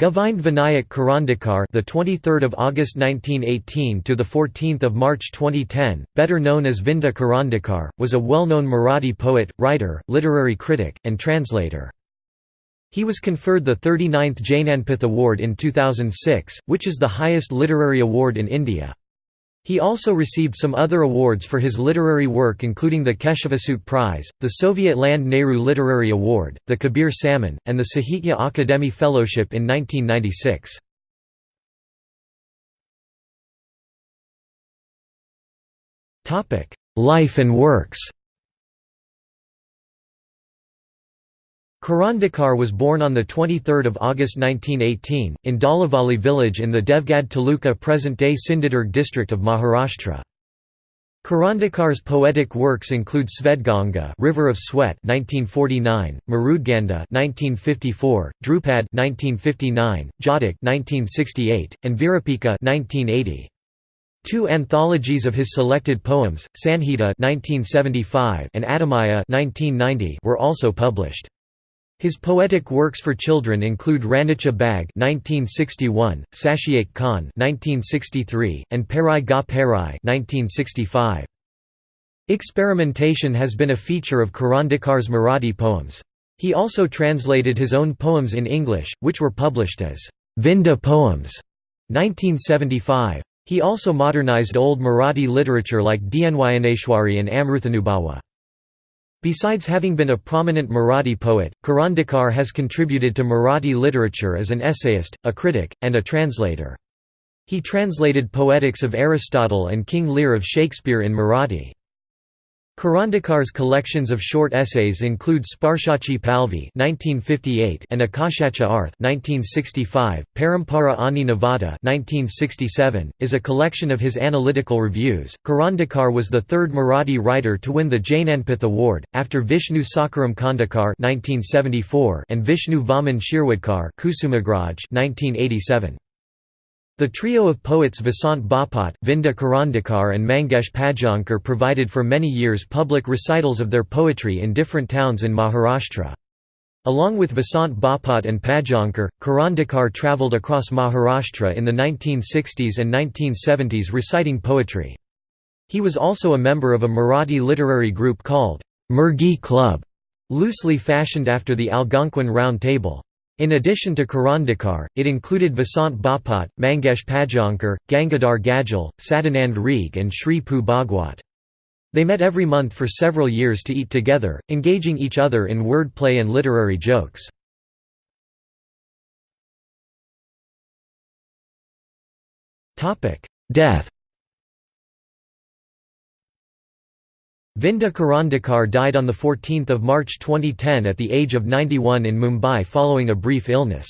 Govind Vinayak Karandikar, the 23rd of August 1918 to the 14th of March 2010, better known as Vinda Karandikar, was a well-known Marathi poet, writer, literary critic, and translator. He was conferred the 39th Jnanpith Award in 2006, which is the highest literary award in India. He also received some other awards for his literary work including the Keshavasut Prize, the Soviet Land Nehru Literary Award, the Kabir Samman, and the Sahitya Akademi Fellowship in 1996. Life and works Karandikar was born on 23 August 1918, in Dalavali village in the Devgad Taluka present-day Sindhudurg district of Maharashtra. Karandikar's poetic works include Svetganga River of Sweat 1949, Mrudgandha 1954, Dhrupad 1959, Jatak 1968, and Virupika 1980. Two anthologies of his selected poems, Sanhita 1975 and Adimaya 1990 were also published. His poetic works for children include Ranicha Bag (1961), Sashiak Khan (1963), and Perai Ga Perai (1965). Experimentation has been a feature of Karandikar's Marathi poems. He also translated his own poems in English, which were published as Vinda Poems 1975. He also modernized old Marathi literature like Dnyaneshwari and Amruthanubhava. Besides having been a prominent Marathi poet, Karandikar has contributed to Marathi literature as an essayist, a critic, and a translator. He translated Poetics of Aristotle and King Lear of Shakespeare in Marathi. Karandikar's collections of short essays include Sparshachi Palvi (1958) and Akashacha Arth (1965). Parampara Ani Navata (1967) is a collection of his analytical reviews. Karandikar was the third Marathi writer to win the Jnanpith Award, after Vishnu Sakharam Khandekar (1974) and Vishnu Vaman Shirwadkar (Kusumagraj) (1987). The trio of poets Vasant Bapat, Vinda Karandikar and Mangesh Padgaonkar provided for many years public recitals of their poetry in different towns in Maharashtra. Along with Vasant Bapat and Padgaonkar, Karandikar travelled across Maharashtra in the 1960s and 1970s reciting poetry. He was also a member of a Marathi literary group called Murgi Club, loosely fashioned after the Algonquin Round Table. In addition to Karandikar, it included Vasant Bapat, Mangesh Padgaonkar, Gangadhar Gadgil, Sadanand Rege and Sri Pu Bhagwat. They met every month for several years to eat together, engaging each other in wordplay and literary jokes. Death Vinda Karandikar died on 14 March 2010 at the age of 91 in Mumbai following a brief illness.